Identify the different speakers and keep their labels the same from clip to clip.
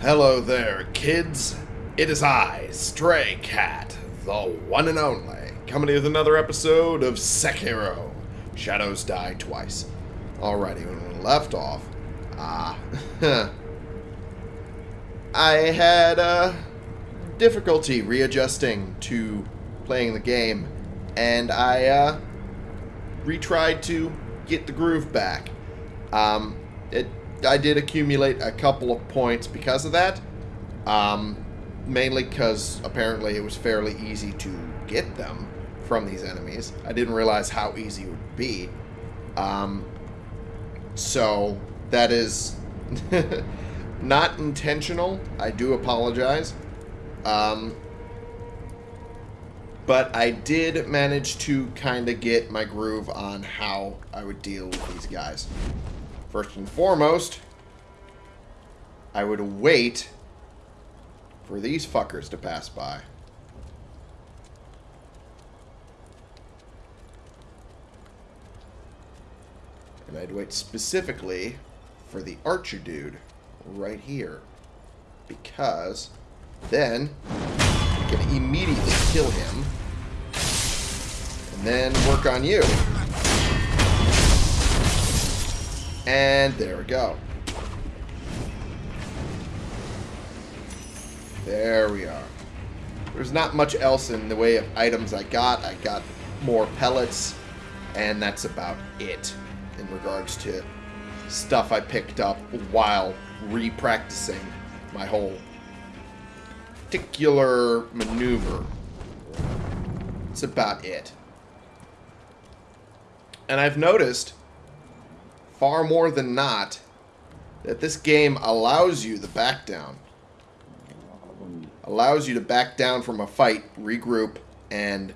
Speaker 1: Hello there, kids. It is I, Stray Cat, the one and only, coming with another episode of Sekiro. Shadows Die Twice. Alrighty, when we left off, ah, I had uh, difficulty readjusting to playing the game, and I uh, retried to get the groove back. Um, it, I did accumulate a couple of points because of that. Um, mainly because apparently it was fairly easy to get them from these enemies. I didn't realize how easy it would be. Um, so that is not intentional. I do apologize. Um, but I did manage to kind of get my groove on how I would deal with these guys. First and foremost, I would wait for these fuckers to pass by. And I'd wait specifically for the archer dude right here. Because then I can immediately kill him and then work on you. And there we go. There we are. There's not much else in the way of items I got. I got more pellets, and that's about it in regards to stuff I picked up while re-practicing my whole particular maneuver. That's about it. And I've noticed, far more than not, that this game allows you the back down. Allows you to back down from a fight, regroup, and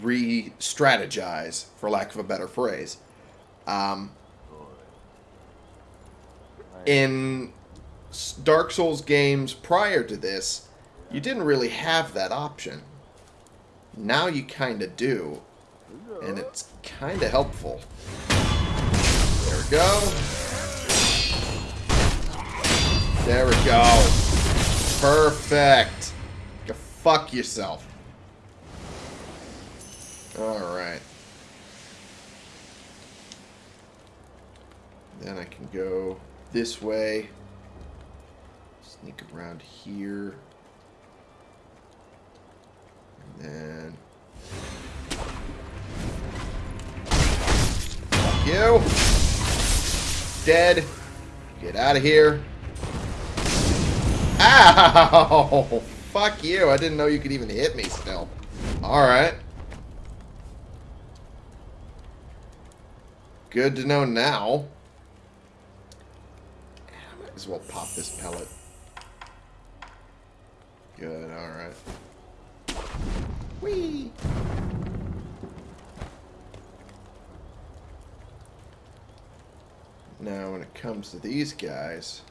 Speaker 1: re-strategize, for lack of a better phrase. Um, in Dark Souls games prior to this, you didn't really have that option. Now you kind of do, and it's kind of helpful. There we go. There we go. Perfect. Go fuck yourself. Alright. Then I can go this way. Sneak around here. And then... you! Dead. Get out of here. Ow! Fuck you. I didn't know you could even hit me still. Alright. Good to know now. Might as well pop this pellet. Good, alright. Whee! Now, when it comes to these guys...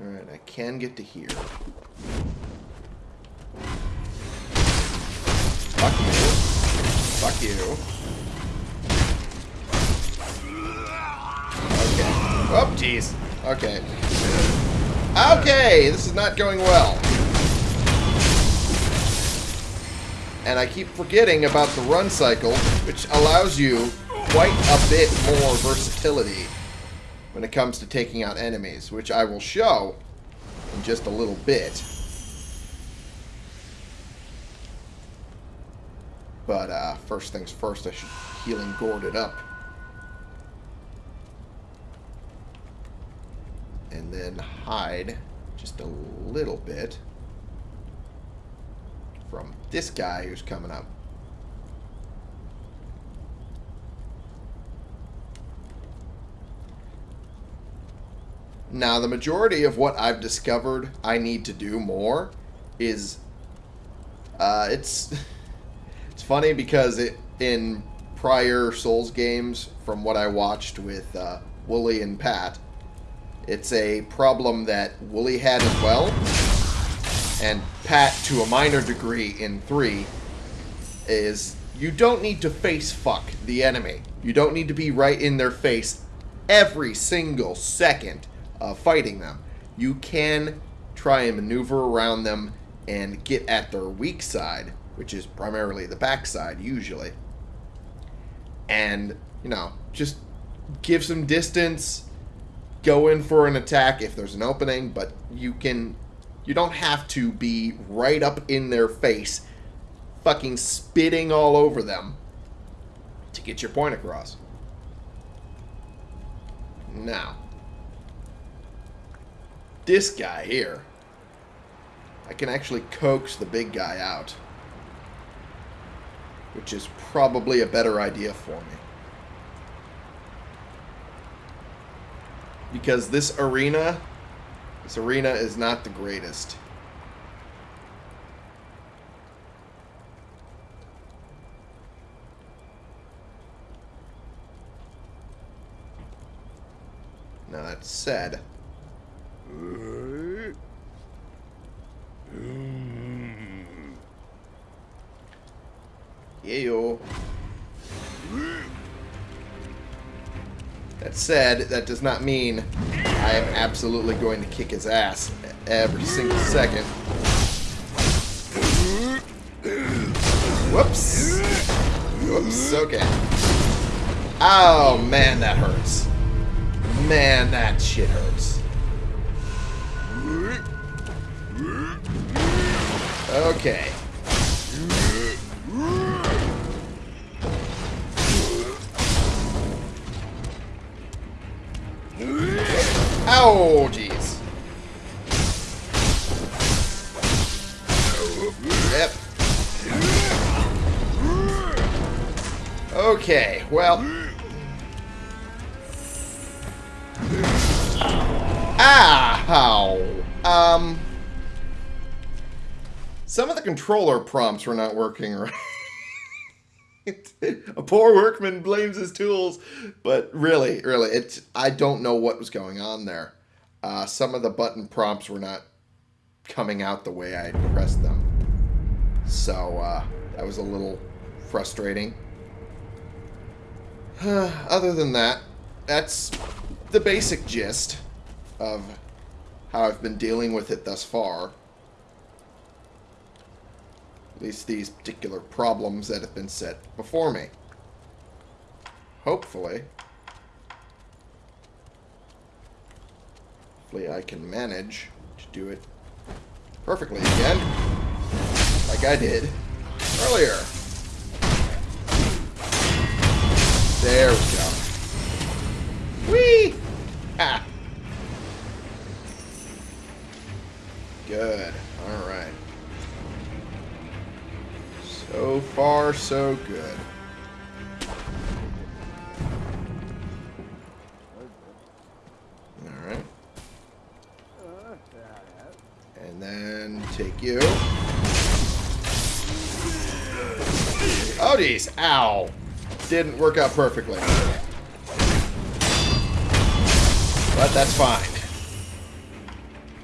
Speaker 1: Alright, I can get to here. Fuck you. Fuck you. Okay. Oh, jeez. Okay. Okay, this is not going well. And I keep forgetting about the run cycle, which allows you quite a bit more versatility when it comes to taking out enemies, which I will show in just a little bit. But uh, first things first, I should healing gourd it up. And then hide just a little bit from this guy who's coming up. Now, the majority of what I've discovered I need to do more is... Uh, it's... it's funny because it in prior Souls games, from what I watched with uh, Woolie and Pat, it's a problem that Woolie had as well, and Pat to a minor degree in 3, is you don't need to face fuck the enemy. You don't need to be right in their face every single second of fighting them. You can try and maneuver around them and get at their weak side, which is primarily the backside usually. And, you know, just give some distance, go in for an attack if there's an opening, but you can you don't have to be right up in their face fucking spitting all over them to get your point across. Now, this guy here, I can actually coax the big guy out, which is probably a better idea for me. Because this arena, this arena is not the greatest. Now that said, yo. That said, that does not mean I am absolutely going to kick his ass every single second. Whoops. Whoops, okay. Oh, man, that hurts. Man, that shit hurts. Okay. Oh, jeez. Yep. Okay, well... Ow! Um... Some of the controller prompts were not working right. a poor workman blames his tools, but really, really, it's I don't know what was going on there. Uh, some of the button prompts were not coming out the way I pressed them, so uh, that was a little frustrating. Other than that, that's the basic gist of how I've been dealing with it thus far. At least these particular problems that have been set before me. Hopefully. Hopefully I can manage to do it perfectly again. Like I did earlier. There we go. Whee! Ah! Good. Alright. So far, so good. Alright. And then take you. Oh, geez. Ow. Didn't work out perfectly. But that's fine.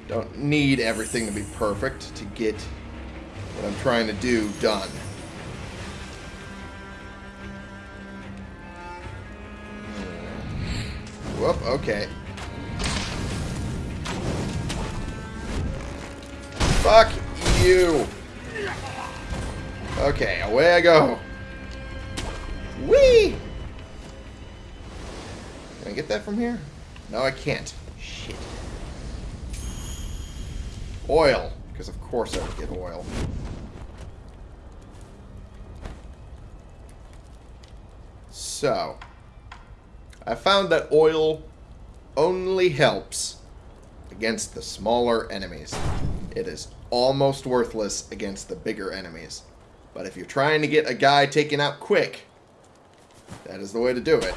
Speaker 1: Don't need everything to be perfect to get what I'm trying to do done. Whoop, okay. Fuck you. Okay, away I go. Whee! Can I get that from here? No, I can't. Shit. Oil. Because of course I would get oil. So, I found that oil only helps against the smaller enemies. It is almost worthless against the bigger enemies. But if you're trying to get a guy taken out quick, that is the way to do it.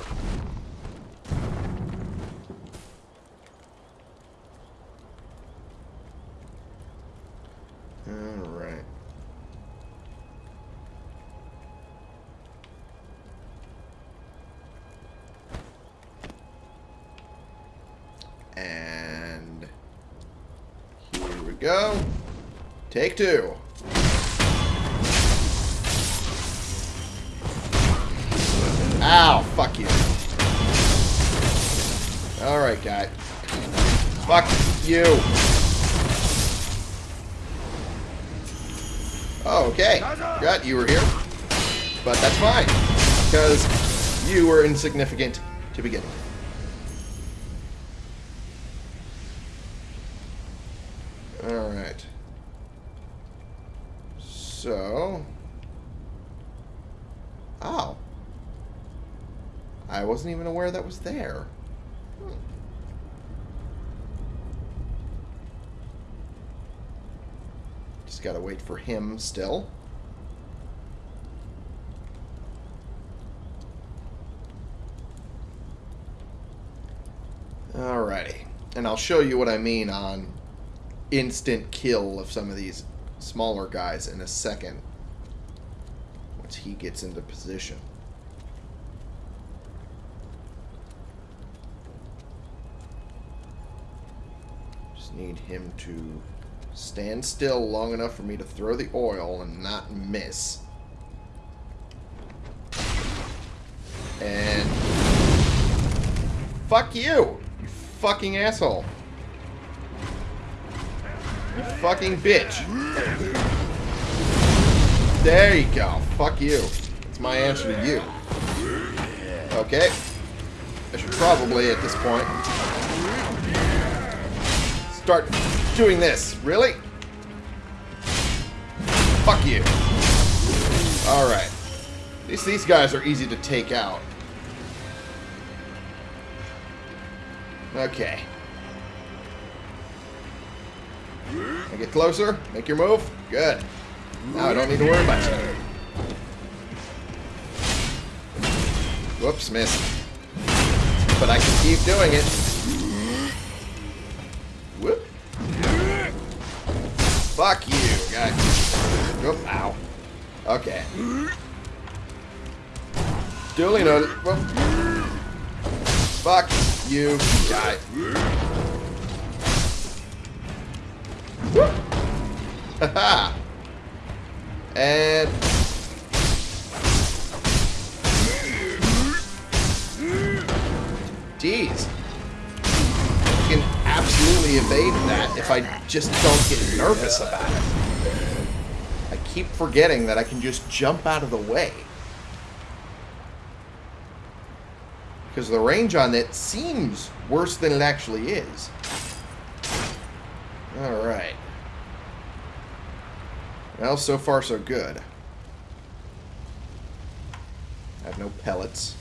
Speaker 1: too. Ow, fuck you. Alright, guy. Fuck you. Oh, okay. Forgot you were here. But that's fine. Because you were insignificant to begin with. Wasn't even aware that was there. Hmm. Just gotta wait for him still. Alrighty. And I'll show you what I mean on instant kill of some of these smaller guys in a second. Once he gets into position. Need him to stand still long enough for me to throw the oil and not miss. And... Fuck you! You fucking asshole. You fucking bitch. There you go. Fuck you. That's my answer to you. Okay. I should probably, at this point, start doing this. Really? Fuck you. Alright. At least these guys are easy to take out. Okay. I get closer. Make your move. Good. Now I don't need to worry about you. Whoops, missed. But I can keep doing it. Whoop, ow. Okay. Duly noted. Whoop. Fuck you, guy. Haha. and Jeez. You can absolutely evade that if I just don't get nervous about it. I keep forgetting that I can just jump out of the way. Because the range on it seems worse than it actually is. Alright. Well, so far so good. I have no pellets.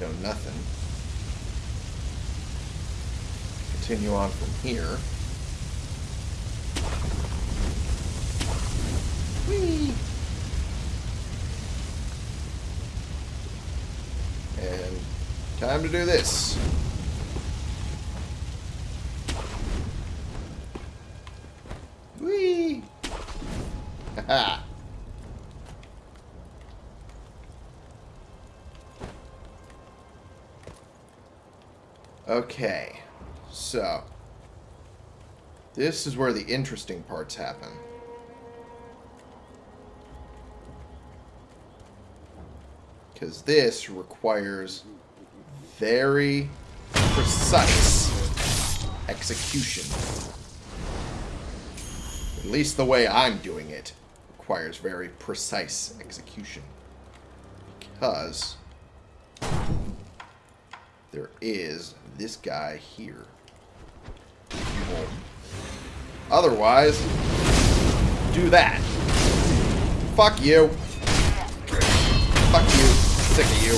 Speaker 1: No nothing. Continue on from here. And time to do this. Whee! Haha. okay. So. This is where the interesting parts happen. Because this requires very precise execution. At least the way I'm doing it requires very precise execution. Because there is this guy here. Otherwise, do that. Fuck you. Fuck you. Sick of you.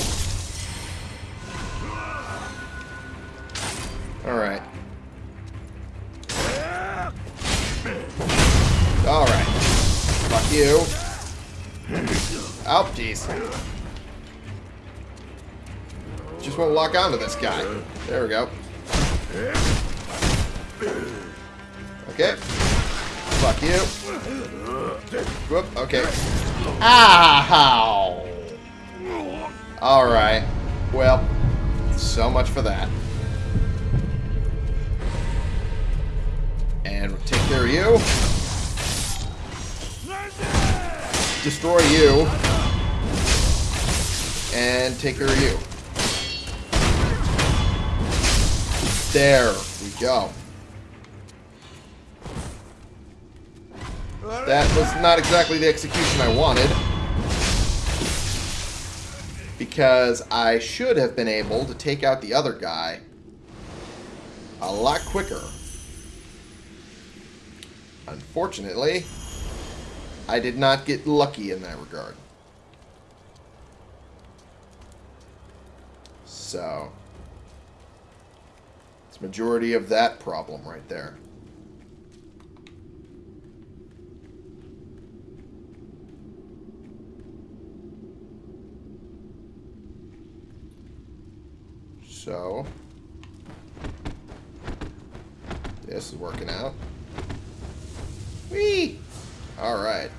Speaker 1: Alright. Alright. Fuck you. Oh, jeez. Just won't lock onto this guy. There we go. Okay. Fuck you. Whoop, okay. Ah, Ow! Alright. Well, so much for that. And take care of you. Destroy you. And take care of you. There we go. That was not exactly the execution I wanted. Because I should have been able to take out the other guy a lot quicker. Unfortunately, I did not get lucky in that regard. So, it's majority of that problem right there. So, this is working out. Whee! Alright.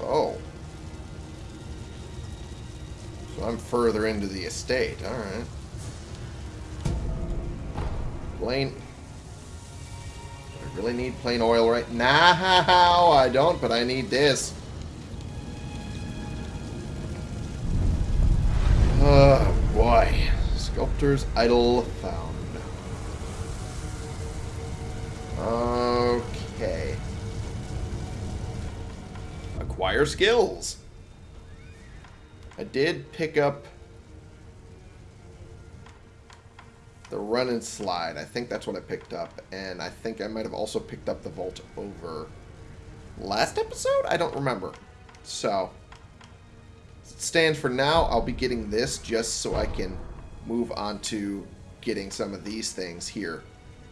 Speaker 1: Oh. So I'm further into the estate. Alright. Plain... I really need plain oil right now. I don't, but I need this. Uh, oh, boy. Sculptor's idol found. Okay. Acquire skills. I did pick up the run and slide. I think that's what I picked up. And I think I might have also picked up the vault over last episode? I don't remember. So, stands for now. I'll be getting this just so I can move on to getting some of these things here.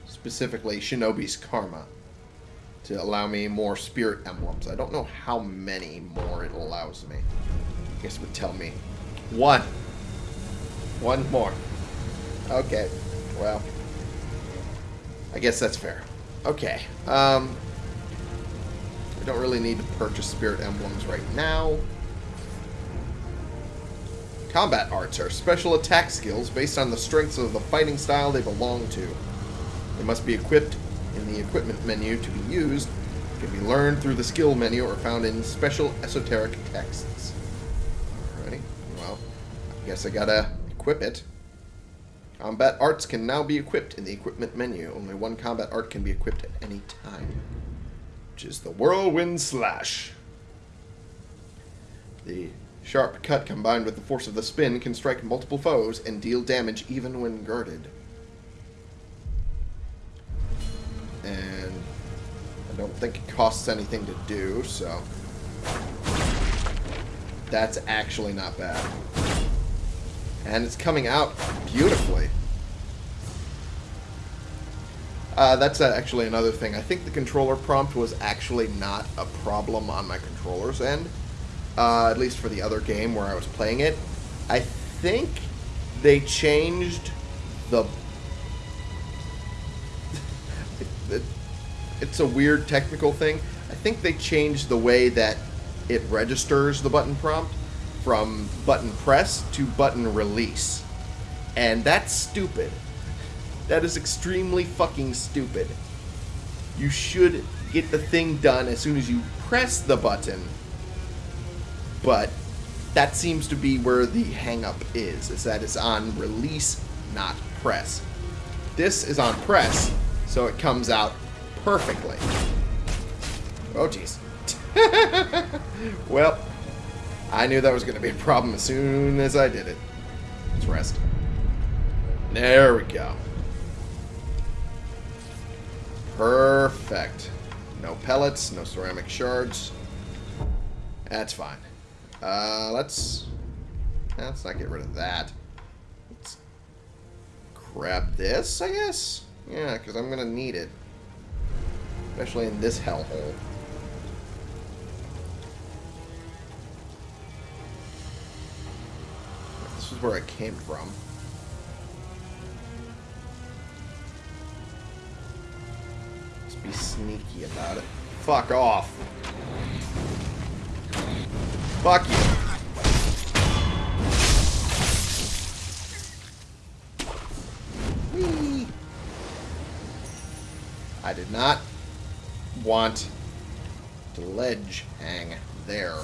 Speaker 1: Specifically, Shinobi's Karma. To allow me more spirit emblems. I don't know how many more it allows me. I guess it would tell me. One. One more. Okay. Well. I guess that's fair. Okay. Um, I don't really need to purchase spirit emblems right now. Combat arts are special attack skills based on the strengths of the fighting style they belong to. They must be equipped in the equipment menu to be used, can be learned through the skill menu or found in special esoteric texts. Alrighty, well, I guess I gotta equip it. Combat arts can now be equipped in the equipment menu. Only one combat art can be equipped at any time, which is the Whirlwind Slash. The Sharp cut combined with the force of the spin can strike multiple foes and deal damage even when guarded. And I don't think it costs anything to do, so... That's actually not bad. And it's coming out beautifully. Uh, that's uh, actually another thing. I think the controller prompt was actually not a problem on my controller's end uh, at least for the other game where I was playing it. I think they changed the. it's a weird technical thing. I think they changed the way that it registers the button prompt from button press to button release. And that's stupid. That is extremely fucking stupid. You should get the thing done as soon as you press the button but that seems to be where the hangup is, is that it's on release, not press. This is on press, so it comes out perfectly. Oh, jeez. well, I knew that was going to be a problem as soon as I did it. Let's rest. There we go. Perfect. No pellets, no ceramic shards. That's fine. Uh, let's... Let's not get rid of that. Let's grab this, I guess? Yeah, because I'm going to need it. Especially in this hellhole. This is where I came from. Let's be sneaky about it. Fuck off. Fuck you. Whee. I did not want to ledge hang there.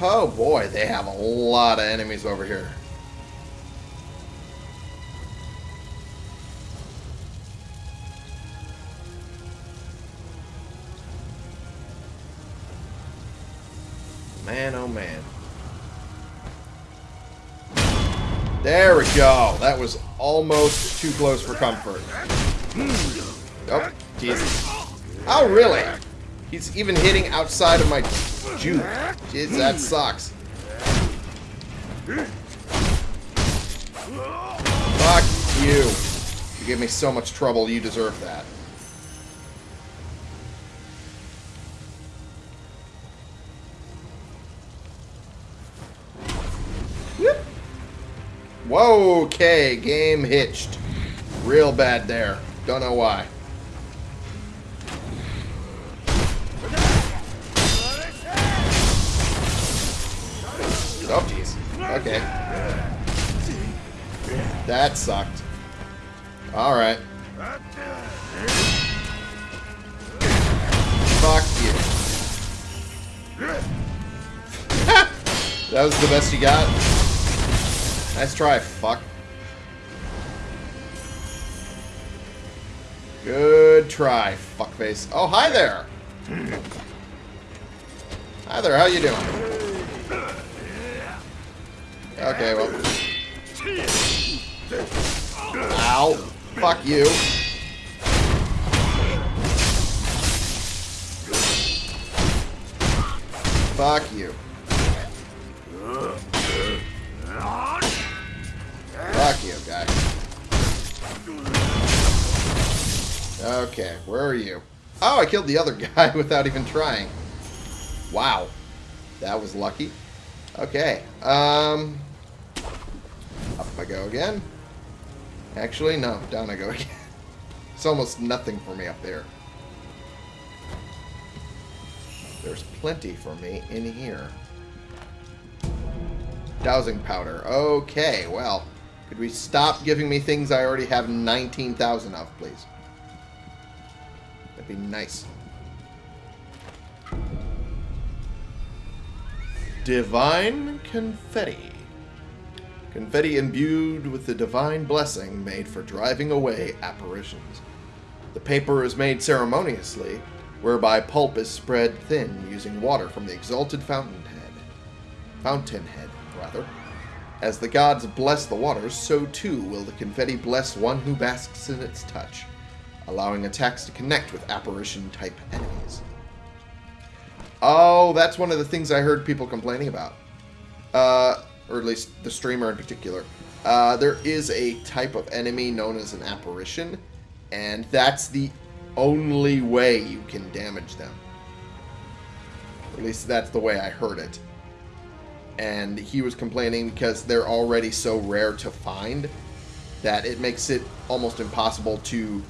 Speaker 1: Oh boy, they have a lot of enemies over here. There we go. That was almost too close for comfort. Oh, Jesus. Oh, really? He's even hitting outside of my juke. Jeez, that sucks. Fuck you. You gave me so much trouble, you deserve that. Whoa, okay, game hitched. Real bad there. Don't know why. Oh, jeez. Okay. That sucked. Alright. Fuck you. that was the best you got? Nice try, fuck. Good try, fuckface. Oh, hi there! Hi there, how you doing? Okay, well. Ow. Fuck you. Fuck you. Okay, where are you? Oh, I killed the other guy without even trying. Wow. That was lucky. Okay. Um... Up I go again. Actually, no. Down I go again. It's almost nothing for me up there. There's plenty for me in here. Dousing powder. Okay, well. Could we stop giving me things I already have 19,000 of, please? Be nice. Divine Confetti. Confetti imbued with the divine blessing made for driving away apparitions. The paper is made ceremoniously, whereby pulp is spread thin using water from the exalted fountainhead. Fountainhead, rather. As the gods bless the waters, so too will the confetti bless one who basks in its touch, allowing attacks to connect with apparition-type enemies. Oh, that's one of the things I heard people complaining about. Uh, or at least the streamer in particular. Uh, there is a type of enemy known as an apparition, and that's the only way you can damage them. Or at least that's the way I heard it and he was complaining because they're already so rare to find that it makes it almost impossible to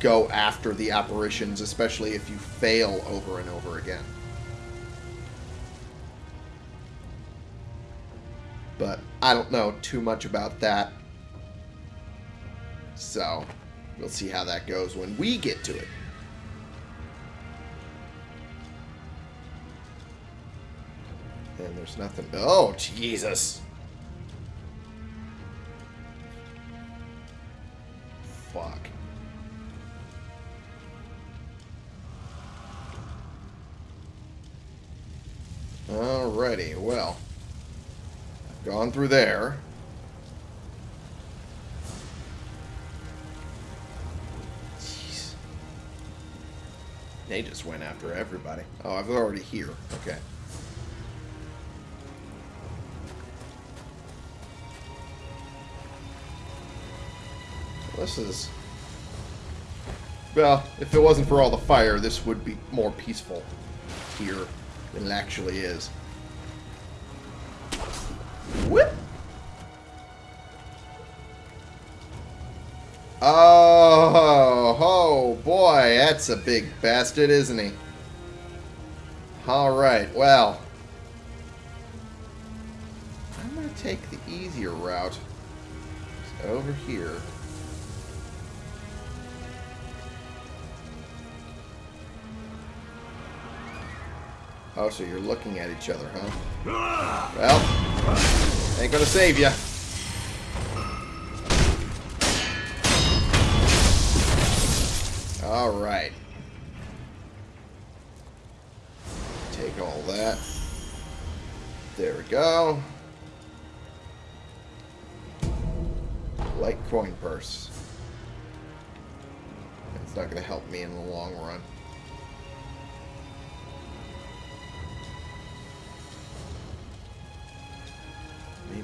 Speaker 1: go after the apparitions, especially if you fail over and over again. But I don't know too much about that. So, we'll see how that goes when we get to it. And there's nothing. Oh, Jesus. Through there. Jeez. They just went after everybody. Oh, I was already here. Okay. This is... Well, if it wasn't for all the fire, this would be more peaceful here than it actually is. Whip! Oh, oh, boy, that's a big bastard, isn't he? Alright, well. I'm going to take the easier route. It's over here. Oh, so you're looking at each other, huh? Well, ain't gonna save you. All right. Take all that. There we go. Light coin purse. It's not going to help me in the long run.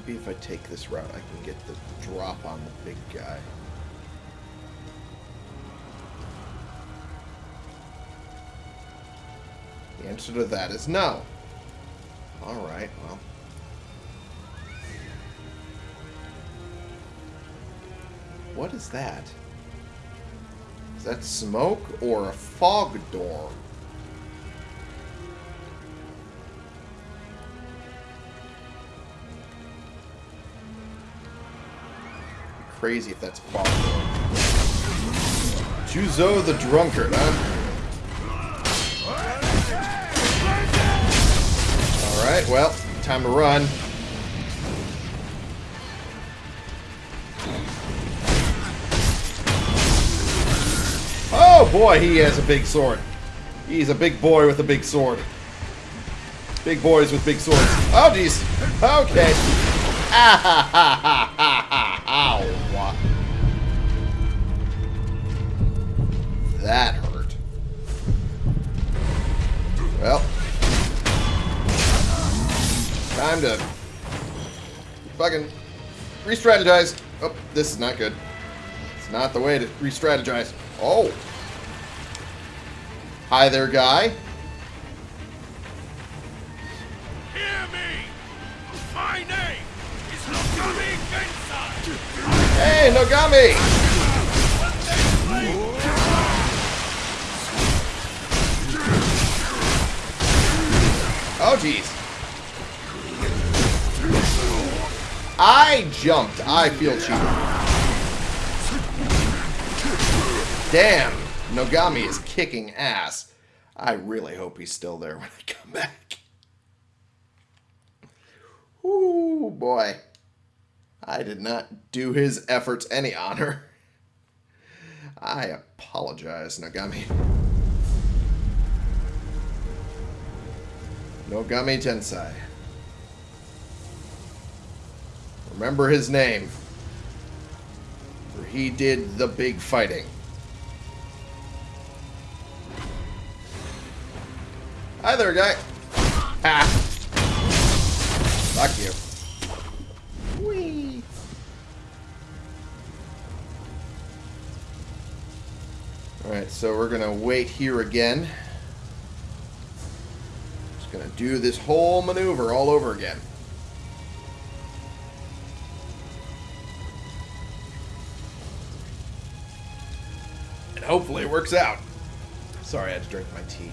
Speaker 1: Maybe if I take this route, I can get the drop on the big guy. The answer to that is no. Alright, well. What is that? Is that smoke or a fog door? Crazy if that's door. Juzo the Drunkard, huh? Alright, well, time to run. Oh boy, he has a big sword. He's a big boy with a big sword. Big boys with big swords. Oh jeez. Okay. Ah ha ha ha to fucking re-strategize. Oh, this is not good. It's not the way to re-strategize. Oh. Hi there, guy.
Speaker 2: Hear me! My name is Nogami Gensai!
Speaker 1: Hey, Nogami! Oh, jeez. I jumped. I feel cheated. Damn. Nogami is kicking ass. I really hope he's still there when I come back. Ooh, boy. I did not do his efforts any honor. I apologize, Nogami. Nogami Tensai. Remember his name. For he did the big fighting. Hi there, guy. Ha! Fuck you. Whee! Alright, so we're gonna wait here again. Just gonna do this whole maneuver all over again. Hopefully it works out. Sorry, I had to drink my tea.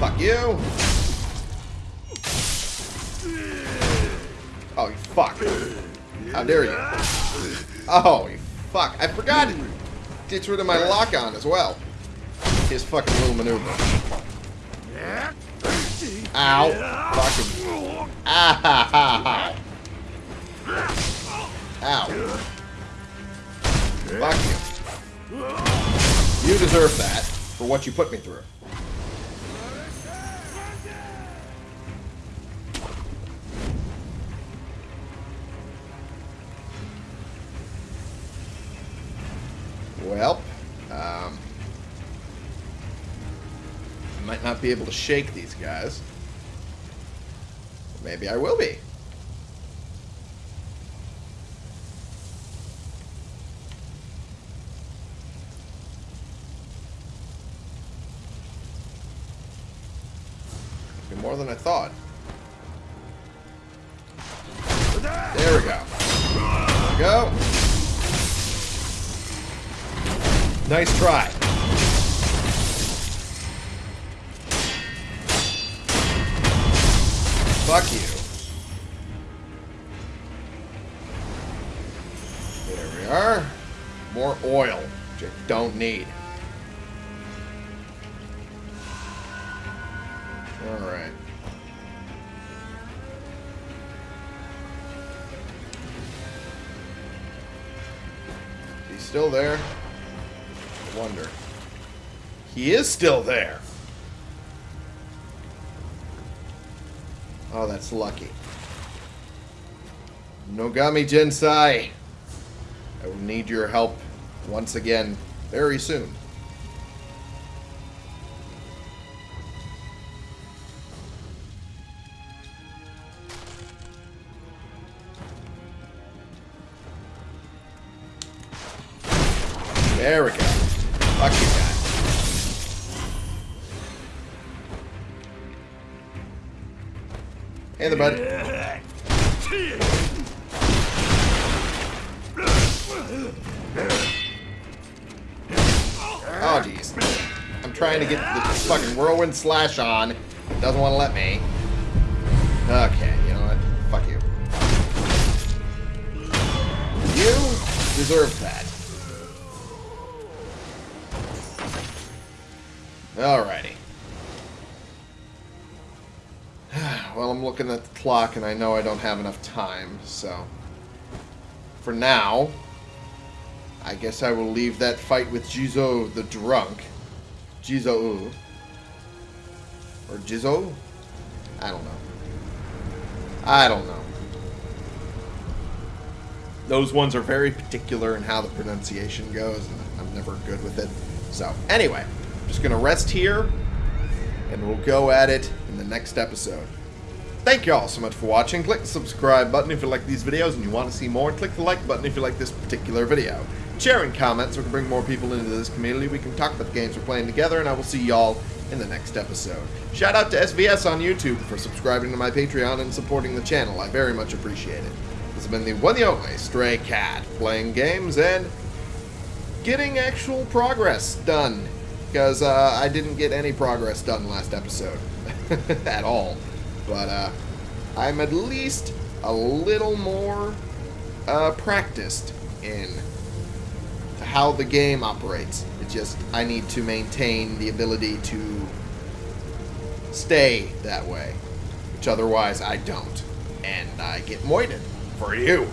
Speaker 1: Fuck you. Oh, you fuck. How dare you. Oh, you fuck. I forgot to get rid of my lock-on as well. His fucking little maneuver. Ow. Fucking. Ah, Ow. Fuck you. You deserve that for what you put me through. Well, um, I might not be able to shake these guys. Maybe I will. Be There we go. There we go. Nice try. Fuck you. There we are. More oil. Which I don't need. Still there? I wonder. He is still there! Oh, that's lucky. Nogami Jensai! I will need your help once again very soon. There we go. Fuck you guys. Hey there, bud. Oh, jeez. I'm trying to get the fucking whirlwind slash on. Doesn't want to let me. Okay, you know what? Fuck you. You deserve that. Alrighty. Well, I'm looking at the clock and I know I don't have enough time, so... For now, I guess I will leave that fight with Jizo the drunk. Jizo. Or Jizo? I don't know. I don't know. Those ones are very particular in how the pronunciation goes, and I'm never good with it. So, anyway, just going to rest here, and we'll go at it in the next episode. Thank you all so much for watching. Click the subscribe button if you like these videos and you want to see more. Click the like button if you like this particular video. Share and comment so we can bring more people into this community. We can talk about the games we're playing together, and I will see y'all in the next episode. Shout out to SVS on YouTube for subscribing to my Patreon and supporting the channel. I very much appreciate it. This has been the one and only Stray Cat, playing games and getting actual progress done. Because uh, I didn't get any progress done last episode. At all. But uh, I'm at least a little more uh, practiced in how the game operates. It just, I need to maintain the ability to stay that way. Which otherwise I don't. And I get moited for you.